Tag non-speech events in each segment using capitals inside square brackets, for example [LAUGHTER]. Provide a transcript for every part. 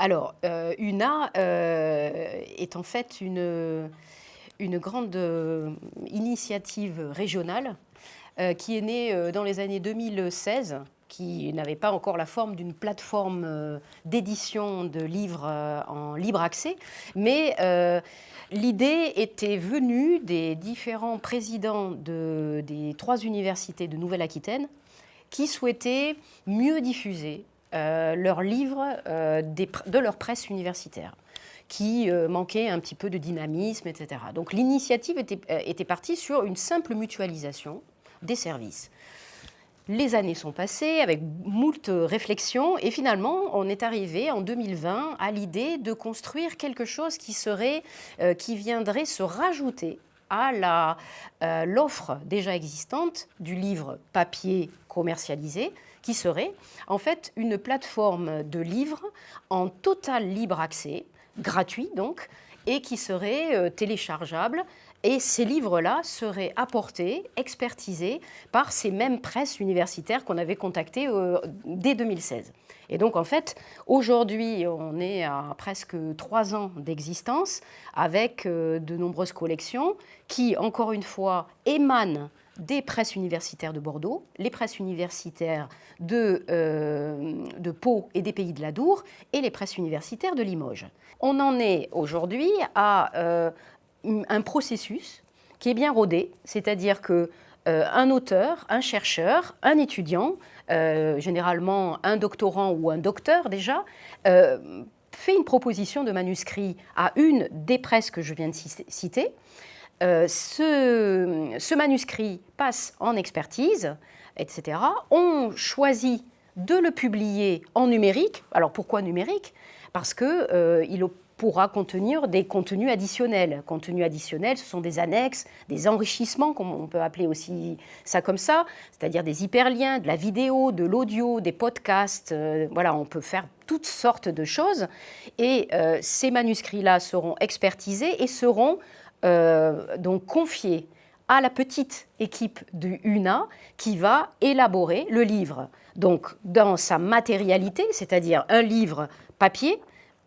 Alors, euh, UNA euh, est en fait une, grande euh, initiative régionale qui est née dans les années 2016, qui n'avait pas encore la forme d'une plateforme d'édition de livres en libre accès, mais l'idée était venue des différents présidents de, des trois universités de Nouvelle-Aquitaine qui souhaitaient mieux diffuser euh, leurs livres euh, de leur presse universitaire qui euh, manquait un petit peu de dynamisme, etc. Donc l'initiative était, partie sur une simple mutualisation des services. Les années sont passées avec moult réflexions et finalement on est arrivé en 2020 à l'idée de construire quelque chose qui, serait, qui viendrait se rajouter à l'offre déjà existante du livre papier commercialisé, qui serait en fait une plateforme de livres en total libre accès, gratuit donc, et qui serait euh, téléchargeable. Et ces livres-là seraient apportés, expertisés par ces mêmes presses universitaires qu'on avait contactées euh, dès 2016. Et donc, en fait, aujourd'hui, on est à presque trois ans d'existence avec euh, de nombreuses collections qui, encore une fois, émanent des presses universitaires de Bordeaux, les presses universitaires de, euh, de Pau et des Pays de la Dour, et les presses universitaires de Limoges. On en est aujourd'hui à un processus qui est bien rodé, c'est-à-dire que euh, un auteur, un chercheur, un étudiant, généralement un doctorant ou un docteur déjà, fait une proposition de manuscrit à une des presses que je viens de citer, euh, ce, manuscrit passe en expertise, etc. On choisit de le publier en numérique. Alors pourquoi numérique? Parce qu'il euh, pourra contenir des contenus additionnels. Contenus additionnels, ce sont des annexes, des enrichissements, comme on peut appeler aussi ça comme ça, c'est-à-dire des hyperliens, de la vidéo, de l'audio, des podcasts. Euh, voilà, on peut faire toutes sortes de choses. Et ces manuscrits-là seront expertisés et seront euh, donc confié à la petite équipe du UNA qui va élaborer le livre. Donc dans sa matérialité, c'est-à-dire un livre papier,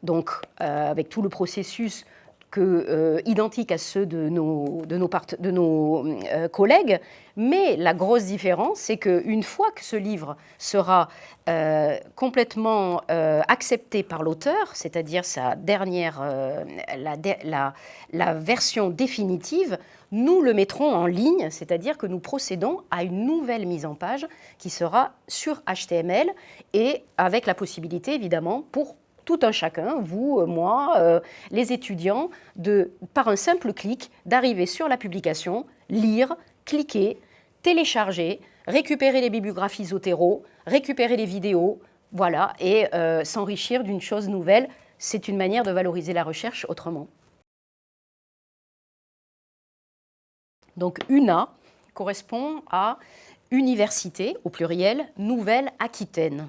donc euh, avec tout le processus que, euh, identiques à ceux de nos, de nos, euh, collègues, mais la grosse différence, c'est qu'une fois que ce livre sera euh, complètement accepté par l'auteur, c'est-à-dire sa dernière, la, version définitive, nous le mettrons en ligne, c'est-à-dire que nous procédons à une nouvelle mise en page qui sera sur HTML et avec la possibilité évidemment pour tout un chacun, vous, euh, moi, euh, les étudiants, par un simple clic, d'arriver sur la publication, lire, cliquer, télécharger, récupérer les bibliographies Zotero, récupérer les vidéos, voilà, et euh, s'enrichir d'une chose nouvelle. C'est une manière de valoriser la recherche autrement. Donc UNA correspond à Université, au pluriel, Nouvelle-Aquitaine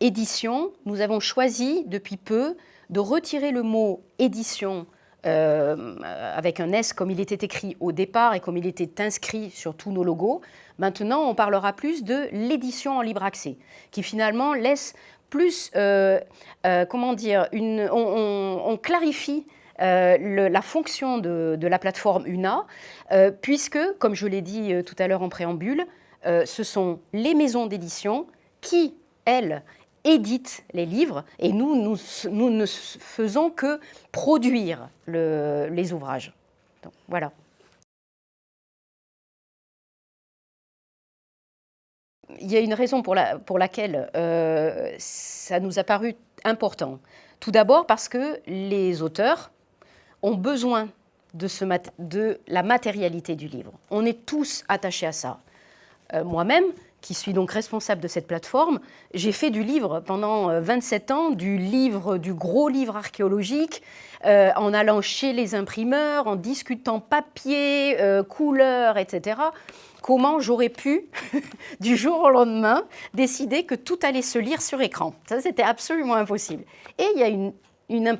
édition, nous avons choisi depuis peu de retirer le mot édition euh, avec un S comme il était écrit au départ et comme il était inscrit sur tous nos logos. Maintenant, on parlera plus de l'édition en libre accès, qui finalement laisse plus, euh, euh, comment dire, on, clarifie la fonction de, la plateforme UNA, puisque, comme je l'ai dit tout à l'heure en préambule, ce sont les maisons d'édition qui, elles, édite les livres et nous, nous, ne faisons que produire les ouvrages. voilà. Il y a une raison pour, laquelle euh, ça nous a paru important. Tout d'abord parce que les auteurs ont besoin de, de, la matérialité du livre. On est tous attachés à ça. Euh, moi-même, qui suis donc responsable de cette plateforme, j'ai fait du livre pendant 27 euh, ans, du livre, du gros livre archéologique, euh, en allant chez les imprimeurs, en discutant papier, euh, couleur, etc. Comment j'aurais pu, [LAUGHS] du jour au lendemain, décider que tout allait se lire sur écran? Ça, c'était absolument impossible. Et il y a une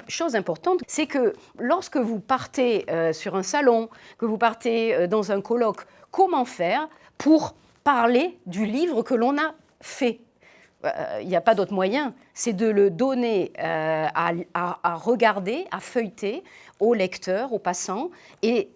chose importante, c'est que lorsque vous partez euh, sur un salon, que vous partez dans un colloque, comment faire pour parler du livre que l'on a fait euh, il n'y a pas d'autre moyen, c'est de le donner à, à, regarder, à feuilleter au lecteur, au passant, et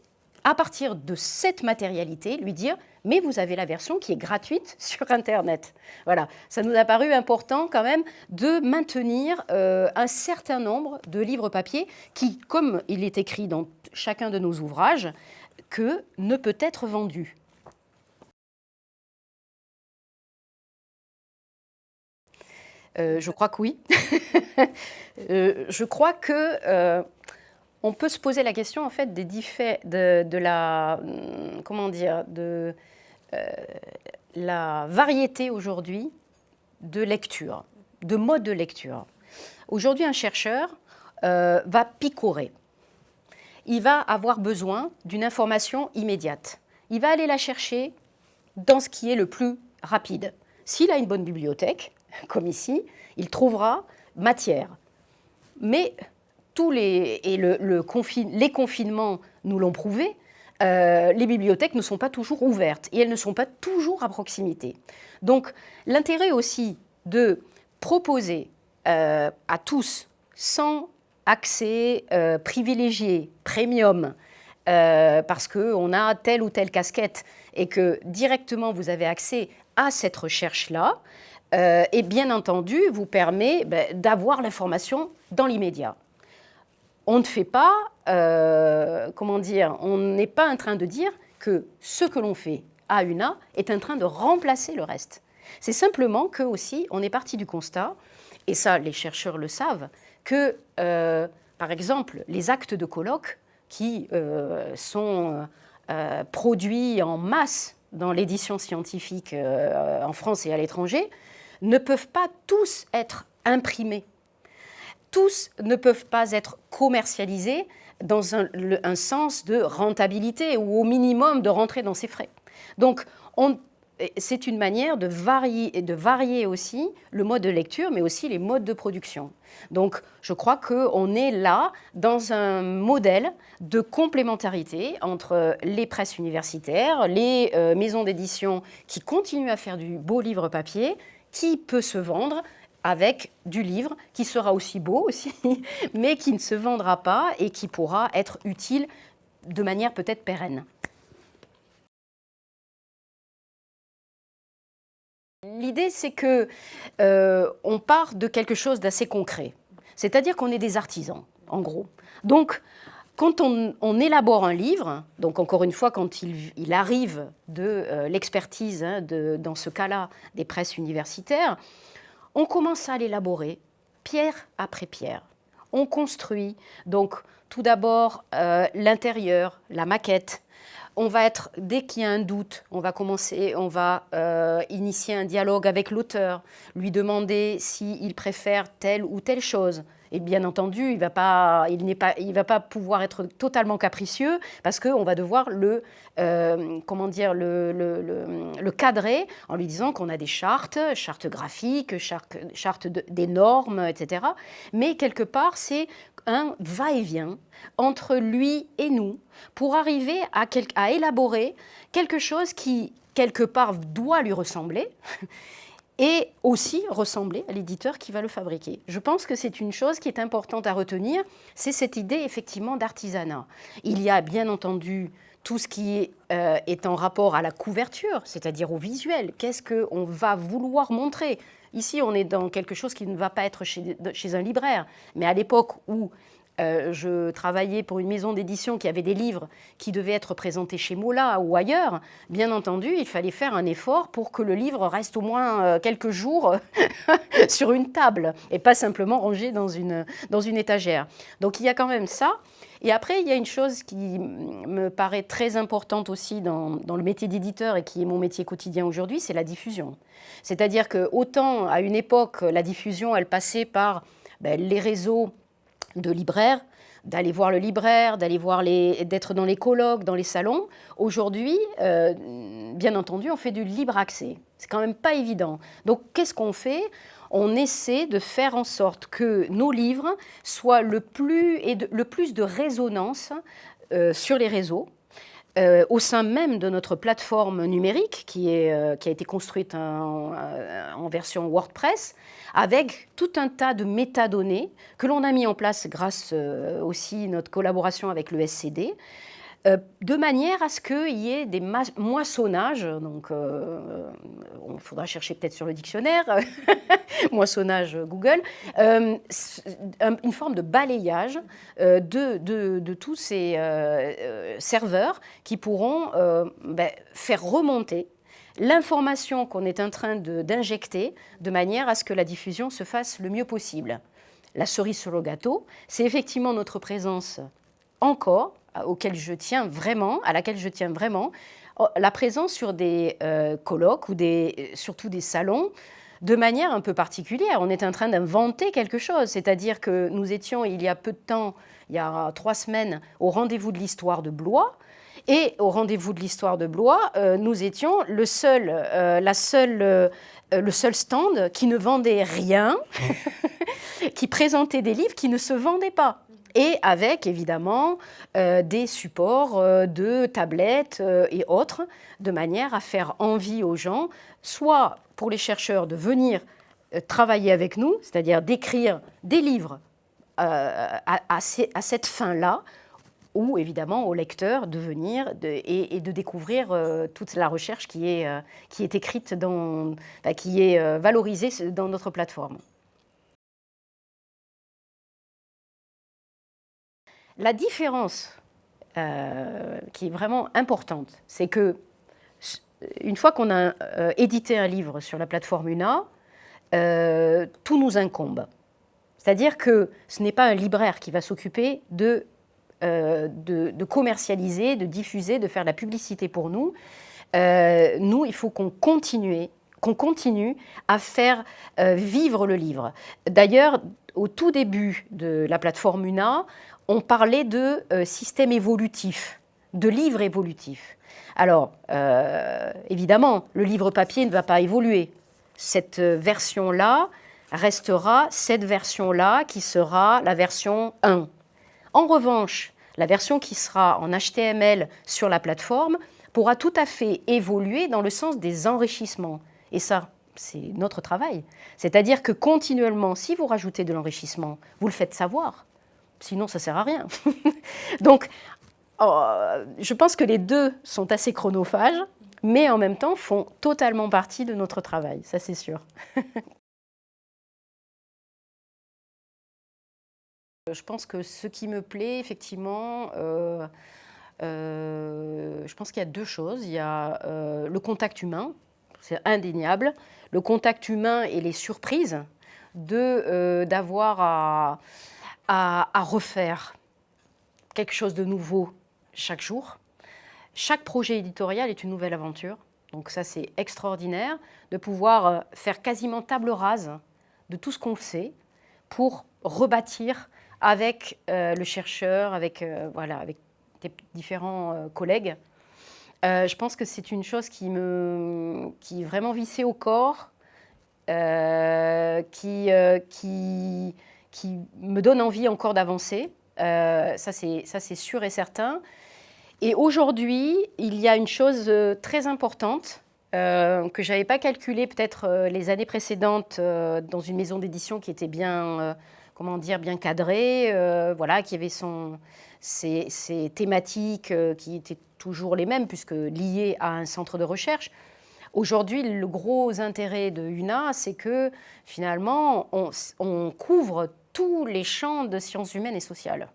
à partir de cette matérialité, lui dire mais vous avez la version qui est gratuite [LAUGHS] sur Internet. Voilà, ça nous a paru important quand même de maintenir euh, un certain nombre de livres papier qui, comme il est écrit dans chacun de nos ouvrages, que ne peut être vendu. Euh, je crois que oui. [LAUGHS] Euh, je crois que on peut se poser la question en fait des de, de la hum, comment dire de euh, la variété aujourd'hui de lecture, de mode de lecture. Aujourd'hui, un chercheur euh, va picorer. Il va avoir besoin d'une information immédiate. Il va aller la chercher dans ce qui est le plus rapide. S'il a une bonne bibliothèque, [LAUGHS] comme ici, il trouvera matière. Mais tous les, et le, les confinements nous l'ont prouvé, euh, les bibliothèques ne sont pas toujours ouvertes et elles ne sont pas toujours à proximité. Donc l'intérêt aussi de proposer euh, à tous, sans accès euh, privilégié, premium, parce qu'on a telle ou telle casquette et que directement vous avez accès à cette recherche-là, et bien entendu vous permet ben, d'avoir l'information dans l'immédiat on ne fait pas, euh, comment dire, on n'est pas en train de dire que ce que l'on fait à UNA est en train de remplacer le reste. C'est simplement que aussi, on est parti du constat, et ça les chercheurs le savent, que euh, par exemple les actes de colloque qui euh, sont produits en masse dans l'édition scientifique en France et à l'étranger, ne peuvent pas tous être imprimés tous ne peuvent pas être commercialisés dans un, sens de rentabilité ou au minimum de rentrer dans ses frais. Donc, c'est une manière de varier, de varier aussi le mode de lecture, mais aussi les modes de production. Donc, je crois qu'on est là dans un modèle de complémentarité entre les presses universitaires, les euh, maisons d'édition qui continuent à faire du beau livre papier, qui peut se vendre avec du livre qui sera aussi beau aussi, [LAUGHS] mais qui ne se vendra pas et qui pourra être utile de manière peut-être pérenne. L'idée, c'est que euh, on part de quelque chose d'assez concret, c'est-à-dire qu'on est des artisans, en gros. Quand on, élabore un livre, donc encore une fois, quand il, arrive de euh, l'expertise, hein, dans ce cas-là, des presses universitaires, on commence à l'élaborer pierre après pierre. On construit donc tout d'abord euh, l'intérieur, la maquette. On va être, dès qu'il y a un doute, on va commencer, on va euh, initier un dialogue avec l'auteur, lui demander s'il préfère telle ou telle chose. Et bien entendu, il ne va, pas, il va pas pouvoir être totalement capricieux parce qu'on va devoir le, euh, comment dire, le, cadrer en lui disant qu'on a des chartes, chartes graphiques, chartes, chartes des normes, etc. Mais quelque part, c'est un va-et-vient entre lui et nous pour arriver à, à élaborer quelque chose qui, quelque part, doit lui ressembler et aussi ressembler à l'éditeur qui va le fabriquer. Je pense que c'est une chose qui est importante à retenir, c'est cette idée effectivement d'artisanat. Il y a bien entendu tout ce qui euh, est, en rapport à la couverture, c'est-à-dire au visuel. Qu'est-ce qu'on va vouloir montrer? Ici, on est dans quelque chose qui ne va pas être chez un libraire. Mais à l'époque où euh, je travaillais pour une maison d'édition qui avait des livres qui devaient être présentés chez Mola ou ailleurs. Bien entendu, il fallait faire un effort pour que le livre reste au moins euh, quelques jours [LAUGHS] sur une table et pas simplement rangé dans une, dans une étagère. Donc il y a quand même ça. Et après, il y a une chose qui me paraît très importante aussi dans, dans le métier d'éditeur et qui est mon métier quotidien aujourd'hui, c'est la diffusion. C'est-à-dire que autant à une époque, la diffusion, elle passait par ben, les réseaux de libraires, d'aller voir le libraire, d'aller voir les, d'être dans les colloques, dans les salons. Aujourd'hui, euh, bien entendu, on fait du libre accès. C'est quand même pas évident. Donc, qu'est-ce qu'on fait? On essaie de faire en sorte que nos livres soient le plus, et le plus de résonance euh, sur les réseaux, euh, au sein même de notre plateforme numérique qui, est, euh, qui a été construite en, en, version WordPress, avec tout un tas de métadonnées que l'on a mis en place grâce aussi à notre collaboration avec le SCD, euh, de manière à ce qu'il y ait des moissonnages, donc il euh, faudra chercher peut-être sur le dictionnaire, [LAUGHS] moissonnage Google, euh, une forme de balayage de, tous ces serveurs qui pourront ben, faire remonter l'information qu'on est en train d'injecter de, manière à ce que la diffusion se fasse le mieux possible. La cerise sur le gâteau, c'est effectivement notre présence encore auquel je tiens vraiment, à laquelle je tiens vraiment, oh, la présence sur des euh, colloques ou des, euh, surtout des salons de manière un peu particulière. On est en train d'inventer quelque chose, c'est-à-dire que nous étions il y a peu de temps, il y a trois semaines, au rendez-vous de l'histoire de Blois, et au rendez-vous de l'histoire de Blois, euh, nous étions le seul, la seule, le seul stand qui ne vendait rien, [LAUGHS] [LAUGHS] qui présentait des livres qui ne se vendaient pas. Et avec évidemment euh, des supports euh, de tablettes euh, et autres, de manière à faire envie aux gens, soit pour les chercheurs de venir travailler avec nous, c'est-à-dire d'écrire des livres à, cette fin-là, ou évidemment aux lecteurs de venir et, de découvrir toute la recherche qui est, qui est écrite, dans, qui est valorisée dans notre plateforme. La différence euh, qui est vraiment importante, c'est que une fois qu'on a euh, édité un livre sur la plateforme UNA, euh, tout nous incombe. C'est-à-dire que ce n'est pas un libraire qui va s'occuper de, de, commercialiser, de diffuser, de faire la publicité pour nous. nous, il faut qu'on continue, qu'on continue à faire vivre le livre. D'ailleurs, au tout début de la plateforme UNA, on parlait de euh, système évolutif, de livre évolutif. Alors, euh, évidemment, le livre papier ne va pas évoluer. Cette version-là restera cette version-là qui sera la version 1. En revanche, la version qui sera en HTML sur la plateforme pourra tout à fait évoluer dans le sens des enrichissements. Et ça, c'est notre travail. C'est-à-dire que continuellement, si vous rajoutez de l'enrichissement, vous le faites savoir. Sinon, ça ne sert à rien. [LAUGHS] Donc, oh, je pense que les deux sont assez chronophages, mais en même temps font totalement partie de notre travail, ça c'est sûr. [LAUGHS] je pense que ce qui me plaît, effectivement, euh, euh, je pense qu'il y a deux choses. Il y a euh, le contact humain, c'est indéniable. Le contact humain et les surprises d'avoir à à, refaire quelque chose de nouveau chaque jour. Chaque projet éditorial est une nouvelle aventure. Donc ça, c'est extraordinaire de pouvoir euh, faire quasiment table rase de tout ce qu'on sait pour rebâtir avec euh, le chercheur, avec, euh, voilà, avec différents collègues. je pense que c'est une chose qui me qui est vraiment vissée au corps, qui, qui, qui me donne envie encore d'avancer. Euh, ça, c'est sûr et certain. Et aujourd'hui, il y a une chose euh, très importante euh, que je n'avais pas calculée peut-être euh, les années précédentes dans une maison d'édition qui était bien, comment dire, bien cadrée, voilà, qui avait son, ses, thématiques qui étaient toujours les mêmes puisque liées à un centre de recherche. Aujourd'hui, le gros intérêt de UNA, c'est que finalement, on, couvre tous les champs de sciences humaines et sociales.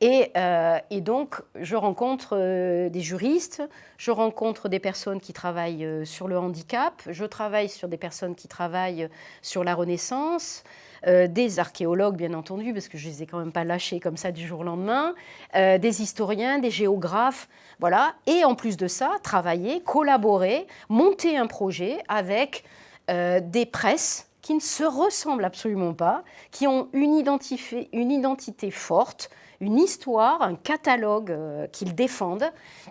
Et, euh, donc, je rencontre euh, des juristes, je rencontre des personnes qui travaillent euh, sur le handicap, je travaille sur des personnes qui travaillent sur la Renaissance, des archéologues, bien entendu, parce que je ne les ai quand même pas lâchés comme ça du jour au lendemain, des historiens, des géographes, voilà. Et en plus de ça, travailler, collaborer, monter un projet avec des presses qui ne se ressemblent absolument pas, qui ont une identité, forte, une histoire, un catalogue euh, qu'ils défendent.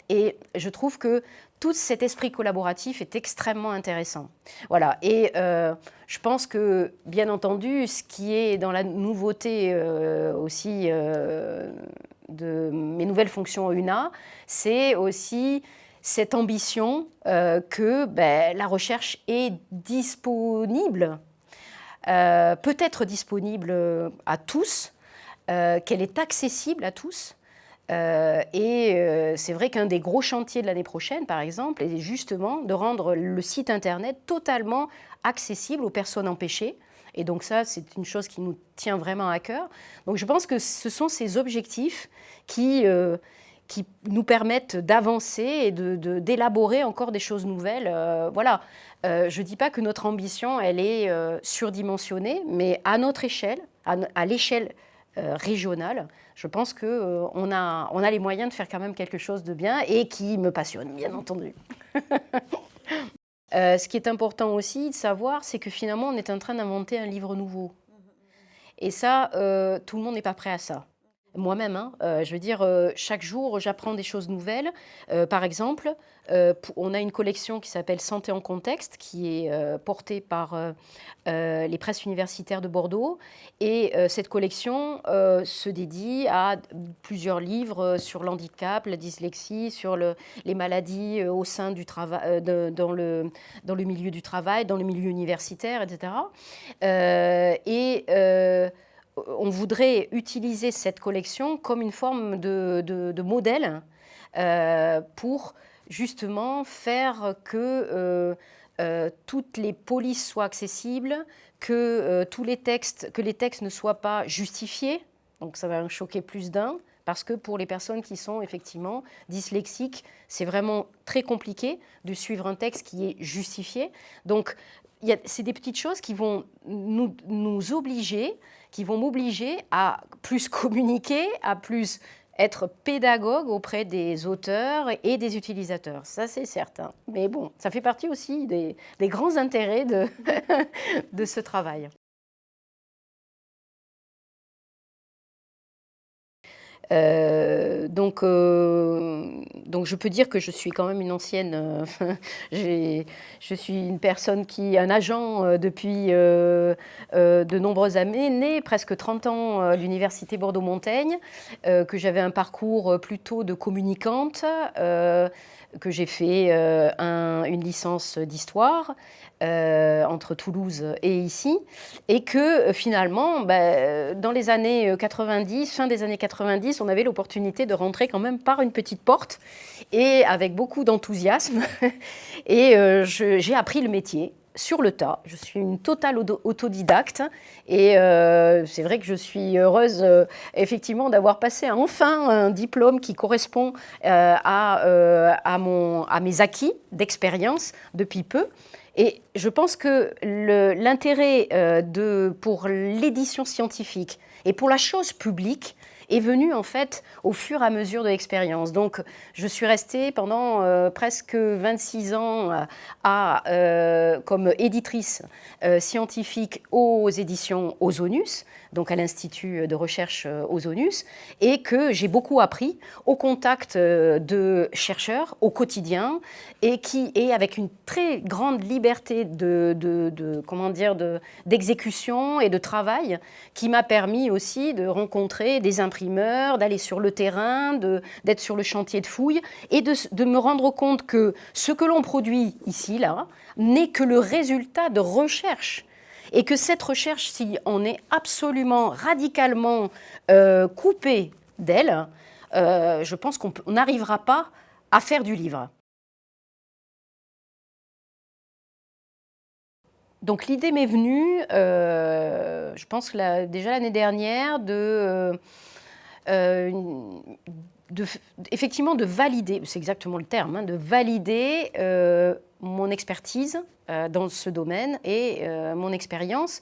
Et je trouve que tout cet esprit collaboratif est extrêmement intéressant. Voilà. Et euh, je pense que, bien entendu, ce qui est dans la nouveauté euh, aussi de mes nouvelles fonctions UNA, c'est aussi cette ambition que ben, la recherche est disponible euh, peut être disponible à tous, euh, qu'elle est accessible à tous. Euh, et c'est vrai qu'un des gros chantiers de l'année prochaine, par exemple, est justement de rendre le site Internet totalement accessible aux personnes empêchées. Et donc ça, c'est une chose qui nous tient vraiment à cœur. Donc je pense que ce sont ces objectifs qui, qui nous permettent d'avancer et d'élaborer de, encore des choses nouvelles. voilà, euh, je ne dis pas que notre ambition, elle est euh, surdimensionnée, mais à notre échelle, à, l'échelle euh, régionale, je pense qu'on a, on a les moyens de faire quand même quelque chose de bien et qui me passionne, bien entendu. [LAUGHS] ce qui est important aussi de savoir, c'est que finalement, on est en train d'inventer un livre nouveau. Et ça, tout le monde n'est pas prêt à ça. Moi-même, hein, je veux dire, chaque jour, j'apprends des choses nouvelles. par exemple, euh, on a une collection qui s'appelle Santé en contexte, qui est euh, portée par euh, les presses universitaires de Bordeaux. Et cette collection se dédie à plusieurs livres sur l'handicap, la dyslexie, sur les maladies au sein du travail, dans, le, dans le milieu du travail, dans le milieu universitaire, etc. et on voudrait utiliser cette collection comme une forme de, modèle pour justement faire que euh, euh, toutes les polices soient accessibles, que, euh, tous les textes, que les textes ne soient pas justifiés, donc ça va en choquer plus d'un, parce que pour les personnes qui sont effectivement dyslexiques, c'est vraiment très compliqué de suivre un texte qui est justifié. Donc c'est des petites choses qui vont nous, obliger, qui vont m'obliger à plus [LAUGHS] communiquer, à plus être pédagogue auprès des auteurs et des utilisateurs. Ça, c'est certain. Mais bon, ça fait partie aussi des, grands intérêts de [LAUGHS] ce travail. Euh, donc, euh, donc je peux dire que je suis quand même une ancienne, euh, [LAUGHS] je suis une personne qui, un agent depuis de nombreuses années, né presque 30 ans à l'Université Bordeaux-Montaigne, que j'avais un parcours plutôt de communicante, que j'ai fait une licence d'histoire, euh, entre Toulouse et ici, et que euh, finalement, bah, dans les années 90, euh, fin des années 90, on avait l'opportunité de rentrer quand même par une petite porte, et avec beaucoup d'enthousiasme, [LAUGHS] et j'ai appris le métier sur le tas. Je suis une totale autodidacte et c'est vrai que je suis heureuse effectivement d'avoir passé enfin un diplôme qui correspond à, à, mon, à mes acquis d'expérience depuis peu. Et je pense que l'intérêt euh, pour l'édition scientifique et pour la chose publique est venu en fait au fur et à mesure de l'expérience. Donc je suis restée pendant euh, presque 26 ans euh, à, comme éditrice scientifique aux éditions Ozonus, donc à l'Institut de recherche Ozonus, et que j'ai beaucoup appris au contact de chercheurs au quotidien et qui est avec une très grande liberté de, de, comment dire d'exécution et de travail qui m'a permis aussi de rencontrer des d'aller sur le terrain, d'être sur le chantier de fouilles et de, me rendre compte que ce que l'on produit ici, là, n'est que le résultat de recherche et que cette recherche, si on est absolument radicalement euh, coupé d'elle, euh, je pense qu'on n'arrivera pas à faire du livre. Donc l'idée m'est venue, euh, je pense déjà l'année dernière, de, euh, effectivement de valider, c'est exactement le terme, hein, de valider euh, mon expertise dans ce domaine et mon expérience,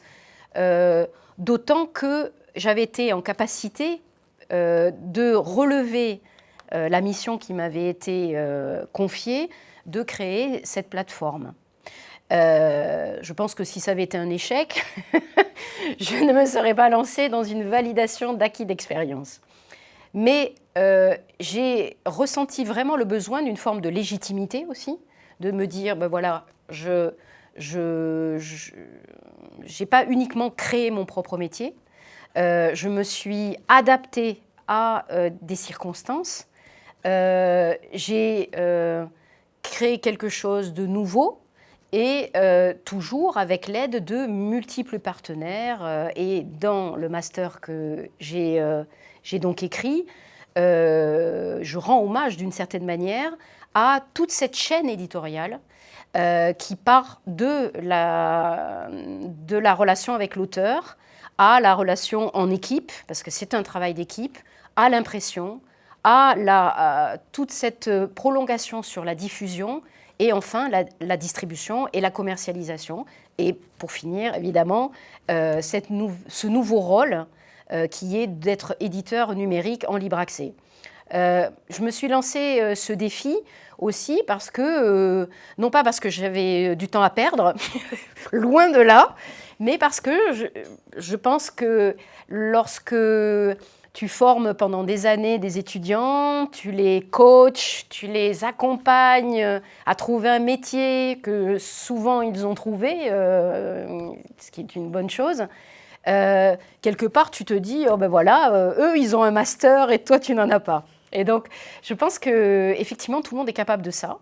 d'autant que j'avais été en capacité de relever la mission qui m'avait été confiée de créer cette plateforme. je pense que si ça avait été un échec, [LAUGHS] je ne me serais pas lancée dans une validation d'acquis d'expérience. Mais j'ai ressenti vraiment le besoin d'une forme de légitimité aussi, de me dire, ben voilà, je n'ai pas uniquement créé mon propre métier, euh, je me suis adaptée à euh, des circonstances, euh, j'ai créé quelque chose de nouveau et toujours avec l'aide de multiples partenaires et dans le master que j'ai donc écrit, je rends hommage d'une certaine manière à toute cette chaîne éditoriale euh, qui part de la, relation avec l'auteur à la relation en équipe, parce que c'est un travail d'équipe, à l'impression, à la, toute cette prolongation sur la diffusion et enfin la, distribution et la commercialisation. Et pour finir, évidemment, euh, cette ce nouveau rôle euh, qui est d'être éditeur numérique en libre accès. je me suis lancé ce défi aussi parce que, euh, non pas parce que j'avais du temps à perdre, [LAUGHS] loin de là, mais parce que je, pense que lorsque tu formes pendant des années des étudiants, tu les coaches, tu les accompagnes à trouver un métier que souvent ils ont trouvé, euh, ce qui est une bonne chose. Euh, quelque part, tu te dis, oh ben voilà, eux, ils ont un master et toi, tu n'en as pas. Et donc, je pense que effectivement, tout le monde est capable de ça.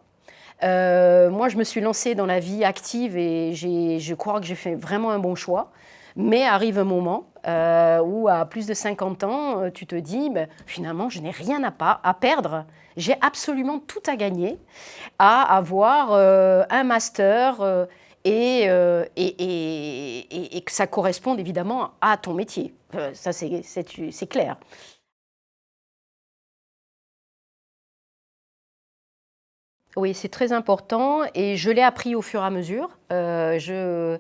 Euh, moi, je me suis lancée dans la vie active et je crois que j'ai fait vraiment un bon choix. Mais arrive un moment euh, où, à plus de 50 ans, euh, tu te dis, ben, finalement, je n'ai rien à, pas, à perdre. J'ai absolument tout à gagner à avoir un master et, et, et, que ça corresponde évidemment à ton métier. ça, c'est clair. Oui, c'est très important et je l'ai appris au fur et à mesure. Euh,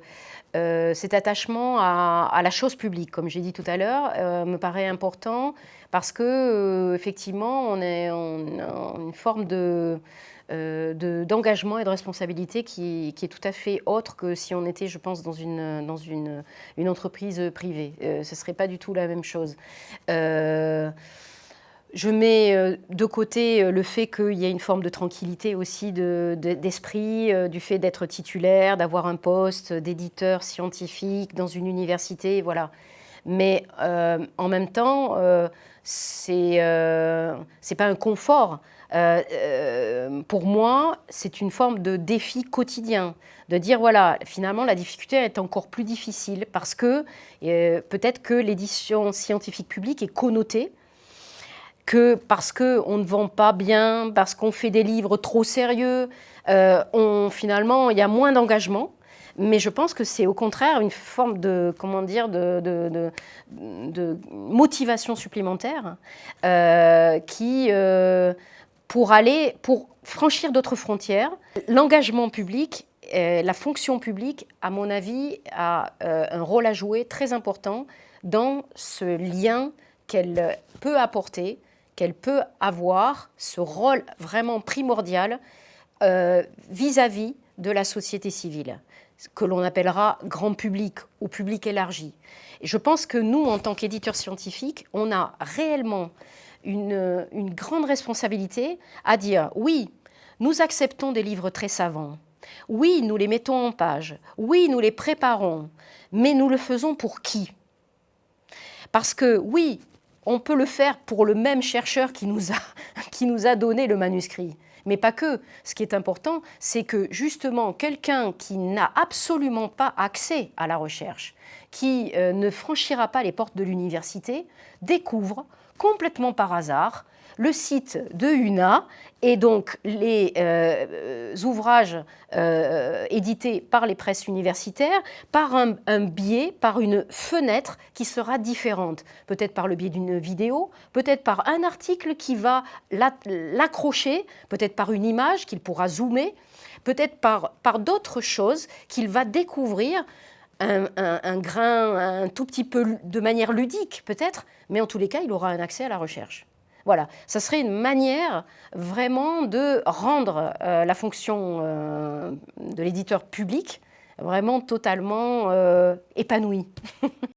euh, cet attachement à, la chose publique, comme j'ai dit tout à l'heure, euh, me paraît important parce que effectivement, on, est, on a une forme de d'engagement et de responsabilité qui, qui, est tout à fait autre que si on était, je pense, dans une, dans une, une entreprise privée. ce ne serait pas du tout la même chose. Je mets euh, de côté euh, le fait qu'il y ait une forme de tranquillité aussi d'esprit, euh, du fait d'être titulaire, d'avoir un poste d'éditeur scientifique dans une université, voilà. Mais en même temps, c'est n'est pas un confort. pour moi, c'est une forme de défi quotidien, de dire voilà, finalement la difficulté est encore plus difficile parce que peut-être que l'édition scientifique publique est connotée que parce qu'on ne vend pas bien, parce qu'on fait des livres trop sérieux, euh, finalement, il y a moins d'engagement. Mais je pense que c'est au contraire une forme de, comment dire, de, de, motivation supplémentaire euh, qui, euh, pour aller, pour franchir d'autres frontières, l'engagement public, la fonction publique, à mon avis, a un rôle à jouer très important dans ce lien qu'elle peut apporter qu'elle peut avoir ce rôle vraiment primordial euh, vis-à-vis de la société civile, que l'on appellera grand public ou public élargi. Je pense que nous, en tant qu'éditeurs scientifiques, on a réellement une grande responsabilité à dire oui, nous acceptons des livres très savants, oui, nous les mettons en page, oui, nous les préparons, mais nous le faisons pour qui? Parce que oui, on peut le faire pour le même chercheur [LAUGHS] qui nous a, donné le manuscrit. Mais pas que. Ce qui est important, c'est que justement, quelqu'un qui n'a absolument pas accès à la recherche, qui euh, ne franchira pas les portes de l'université, découvre complètement par hasard le site de UNA et donc les euh, ouvrages euh, édités par les presses universitaires par un, biais, par une fenêtre qui sera différente. Peut-être par le biais d'une vidéo, peut-être par un article qui va l'accrocher, peut-être par une image qu'il pourra zoomer, peut-être par, d'autres choses qu'il va découvrir un, un, grain un tout petit peu de manière ludique peut-être, mais en tous les cas, il aura un accès à la recherche. Voilà, ça serait une manière vraiment de rendre la fonction de l'éditeur public vraiment totalement épanouie. [LAUGHS]